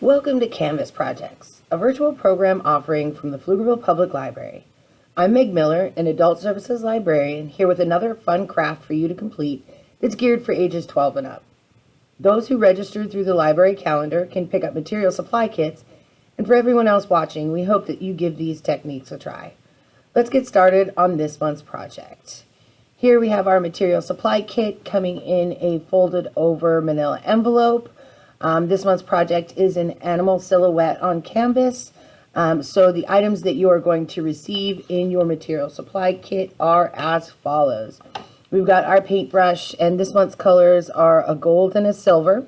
Welcome to Canvas Projects, a virtual program offering from the Pflugerville Public Library. I'm Meg Miller, an Adult Services Librarian, here with another fun craft for you to complete that's geared for ages 12 and up. Those who registered through the library calendar can pick up material supply kits, and for everyone else watching, we hope that you give these techniques a try. Let's get started on this month's project. Here we have our material supply kit coming in a folded over manila envelope um, this month's project is an animal silhouette on canvas. Um, so the items that you are going to receive in your material supply kit are as follows. We've got our paintbrush and this month's colors are a gold and a silver.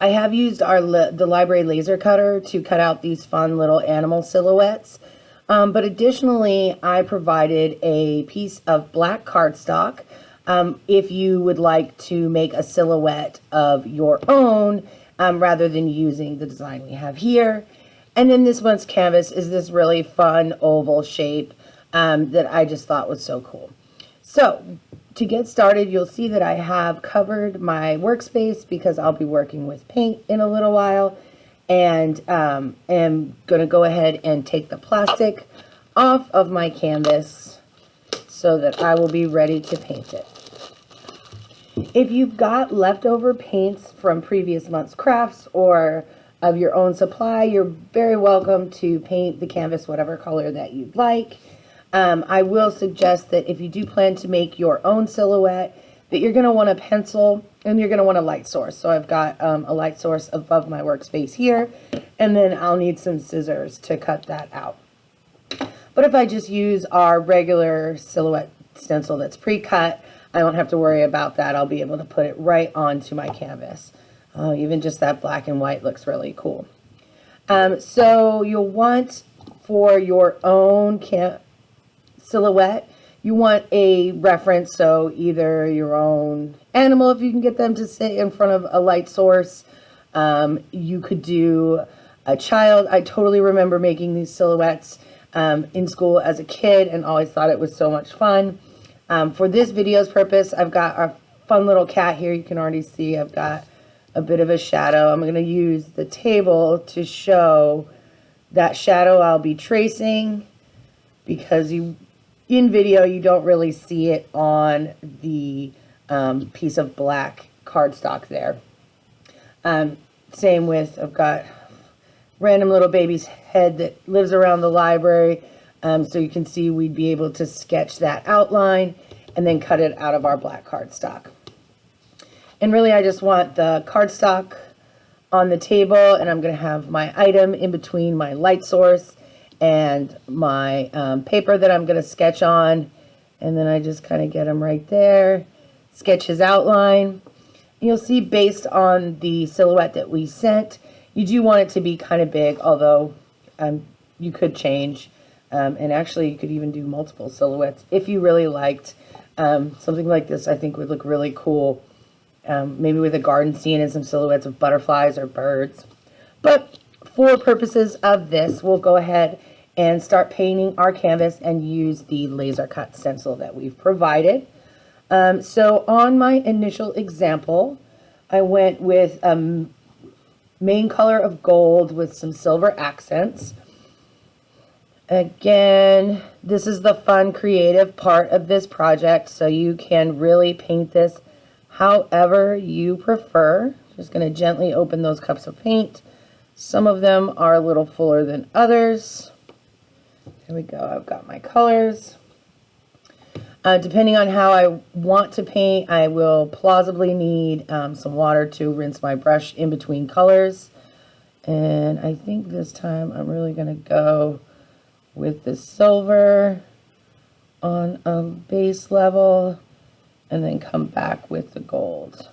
I have used our the library laser cutter to cut out these fun little animal silhouettes. Um, but additionally, I provided a piece of black cardstock um, if you would like to make a silhouette of your own um, rather than using the design we have here. And then this month's canvas is this really fun oval shape um, that I just thought was so cool. So to get started, you'll see that I have covered my workspace because I'll be working with paint in a little while and um, am going to go ahead and take the plastic off of my canvas so that I will be ready to paint it. If you've got leftover paints from previous month's crafts or of your own supply, you're very welcome to paint the canvas whatever color that you'd like. Um, I will suggest that if you do plan to make your own silhouette, that you're going to want a pencil and you're going to want a light source. So I've got um, a light source above my workspace here, and then I'll need some scissors to cut that out. But if I just use our regular silhouette stencil that's pre-cut, I don't have to worry about that. I'll be able to put it right onto my canvas. Uh, even just that black and white looks really cool. Um, so you'll want for your own silhouette, you want a reference, so either your own animal, if you can get them to sit in front of a light source. Um, you could do a child. I totally remember making these silhouettes um, in school as a kid and always thought it was so much fun. Um, for this video's purpose, I've got our fun little cat here. You can already see I've got a bit of a shadow. I'm going to use the table to show that shadow I'll be tracing because you in video you don't really see it on the um, piece of black cardstock there. Um, same with, I've got random little baby's head that lives around the library. Um, so you can see we'd be able to sketch that outline and then cut it out of our black cardstock. And really I just want the cardstock on the table and I'm going to have my item in between my light source and my um, paper that I'm going to sketch on. And then I just kind of get them right there, sketch his outline. You'll see based on the silhouette that we sent, you do want it to be kind of big, although um, you could change. Um, and actually, you could even do multiple silhouettes if you really liked um, something like this. I think would look really cool, um, maybe with a garden scene and some silhouettes of butterflies or birds. But for purposes of this, we'll go ahead and start painting our canvas and use the laser cut stencil that we've provided. Um, so on my initial example, I went with a main color of gold with some silver accents. Again, this is the fun creative part of this project, so you can really paint this however you prefer. Just going to gently open those cups of paint. Some of them are a little fuller than others. There we go. I've got my colors. Uh, depending on how I want to paint, I will plausibly need um, some water to rinse my brush in between colors. And I think this time I'm really going to go with the silver on a base level and then come back with the gold.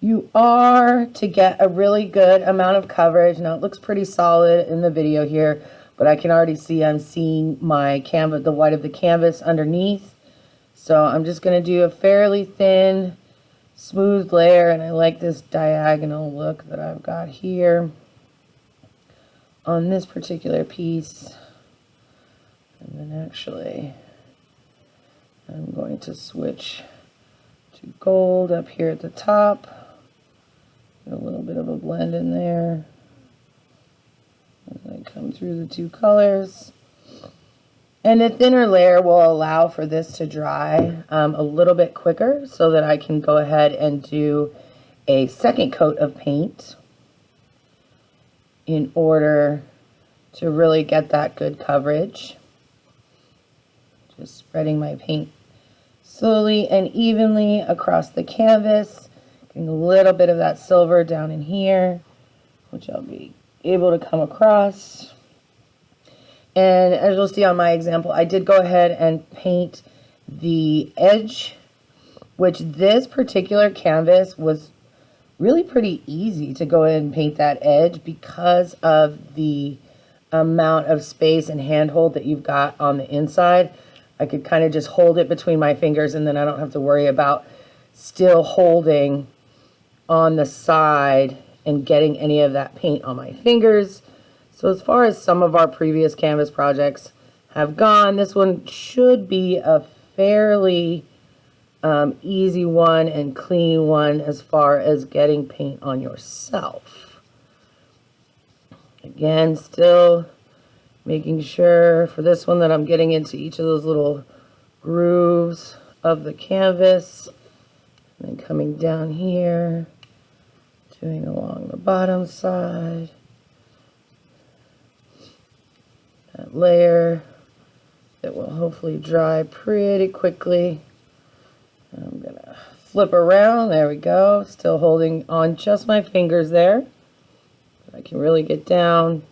You are to get a really good amount of coverage. Now it looks pretty solid in the video here, but I can already see I'm seeing my canvas, the white of the canvas underneath. So I'm just going to do a fairly thin, smooth layer, and I like this diagonal look that I've got here on this particular piece. And then actually, I'm going to switch to gold up here at the top. a little bit of a blend in there. As I come through the two colors. And a thinner layer will allow for this to dry um, a little bit quicker so that I can go ahead and do a second coat of paint in order to really get that good coverage. Just spreading my paint slowly and evenly across the canvas. Getting a little bit of that silver down in here, which I'll be able to come across. And as you'll see on my example, I did go ahead and paint the edge, which this particular canvas was really pretty easy to go ahead and paint that edge because of the amount of space and handhold that you've got on the inside. I could kind of just hold it between my fingers and then I don't have to worry about still holding on the side and getting any of that paint on my fingers. So as far as some of our previous canvas projects have gone, this one should be a fairly um, easy one and clean one as far as getting paint on yourself. Again, still making sure for this one that I'm getting into each of those little grooves of the canvas. And then coming down here, doing along the bottom side. that layer that will hopefully dry pretty quickly. I'm to flip around. There we go. Still holding on just my fingers there. I can really get down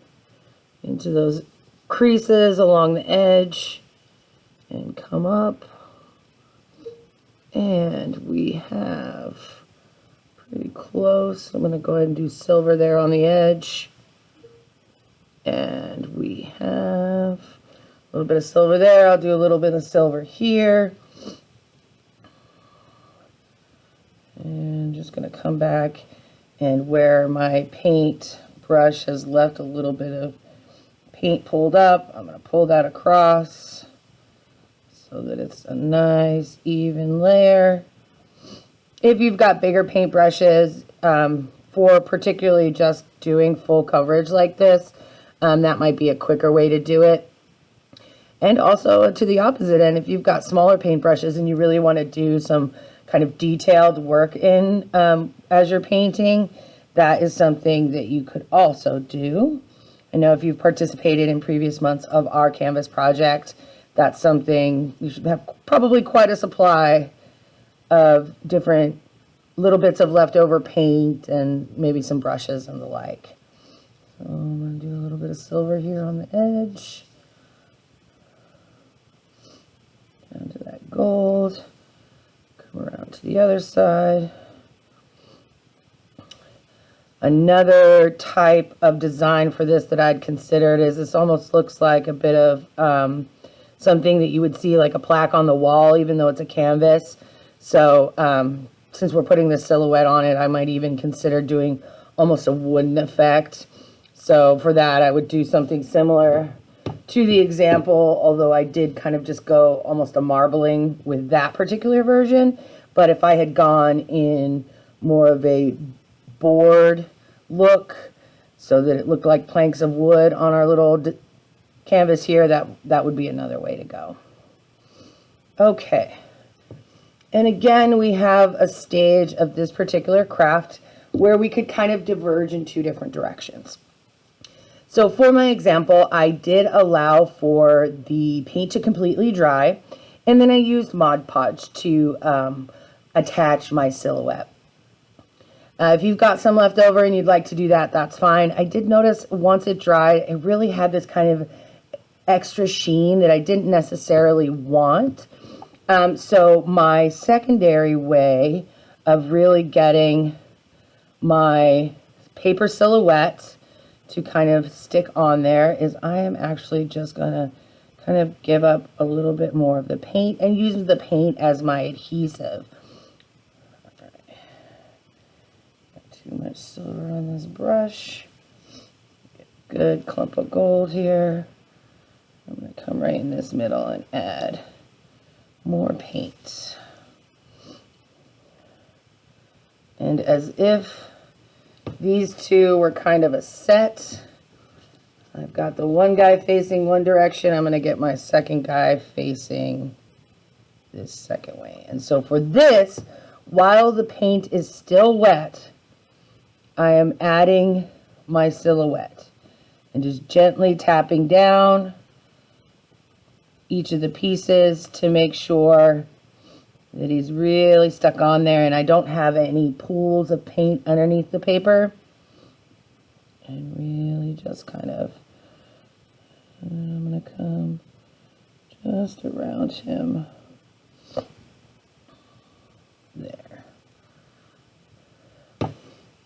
into those creases along the edge and come up. And we have pretty close. I'm to go ahead and do silver there on the edge. And we have a little bit of silver there. I'll do a little bit of silver here. And just going to come back and where my paint brush has left a little bit of paint pulled up, I'm going to pull that across so that it's a nice even layer. If you've got bigger paint brushes, um, for particularly just doing full coverage like this, um, that might be a quicker way to do it. And also to the opposite end, if you've got smaller paint brushes and you really want to do some kind of detailed work in um, as you're painting, that is something that you could also do. I know if you've participated in previous months of our Canvas project, that's something you should have probably quite a supply of different little bits of leftover paint and maybe some brushes and the like. So I'm going to do a little bit of silver here on the edge. Down to that gold. Around to the other side. Another type of design for this that I'd considered is this almost looks like a bit of um, something that you would see like a plaque on the wall, even though it's a canvas. So um, since we're putting the silhouette on it, I might even consider doing almost a wooden effect. So for that, I would do something similar to the example, although I did kind of just go almost a marbling with that particular version. But if I had gone in more of a board look, so that it looked like planks of wood on our little canvas here, that, that would be another way to go. Okay. And again, we have a stage of this particular craft where we could kind of diverge in two different directions. So for my example, I did allow for the paint to completely dry, and then I used Mod Podge to um, attach my silhouette. Uh, if you've got some left over and you'd like to do that, that's fine. I did notice once it dried, it really had this kind of extra sheen that I didn't necessarily want. Um, so my secondary way of really getting my paper silhouette to kind of stick on there is I am actually just going to kind of give up a little bit more of the paint and use the paint as my adhesive. Silver on this brush. Good clump of gold here. I'm going to come right in this middle and add more paint. And as if These two were kind of a set. I've got the one guy facing one direction. I'm going to get my second guy facing this second way. And so for this, while the paint is still wet, I am adding my silhouette and just gently tapping down each of the pieces to make sure that he's really stuck on there and I don't have any pools of paint underneath the paper. And really just kind of, I'm going to come just around him. There.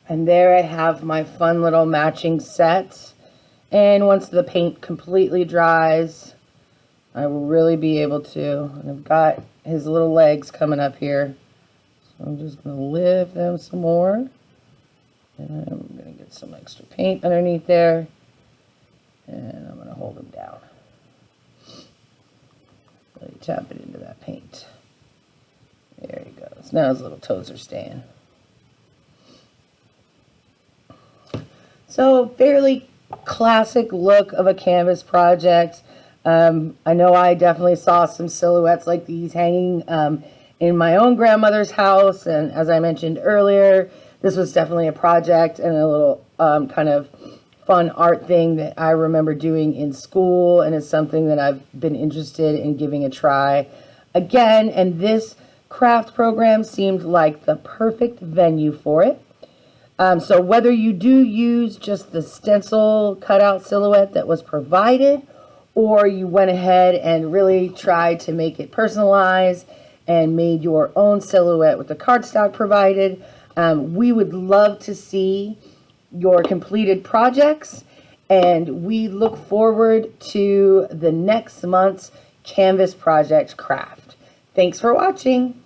And there I have my fun little matching set. And once the paint completely dries, I will really be able to. And I've got his little legs coming up here. So I'm just going to lift them some more. And I'm going to get some extra paint underneath there. And I'm going to hold them down. Really tap it into that paint. There he goes. Now his little toes are staying. So fairly classic look of a canvas project. Um, I know I definitely saw some silhouettes like these hanging um, in my own grandmother's house. And as I mentioned earlier, this was definitely a project and a little um, kind of fun art thing that I remember doing in school and it's something that I've been interested in giving a try again. And this craft program seemed like the perfect venue for it. Um, so whether you do use just the stencil cutout silhouette that was provided, or you went ahead and really tried to make it personalized and made your own silhouette with the cardstock provided, um, we would love to see your completed projects and we look forward to the next month's Canvas project craft. Thanks for watching.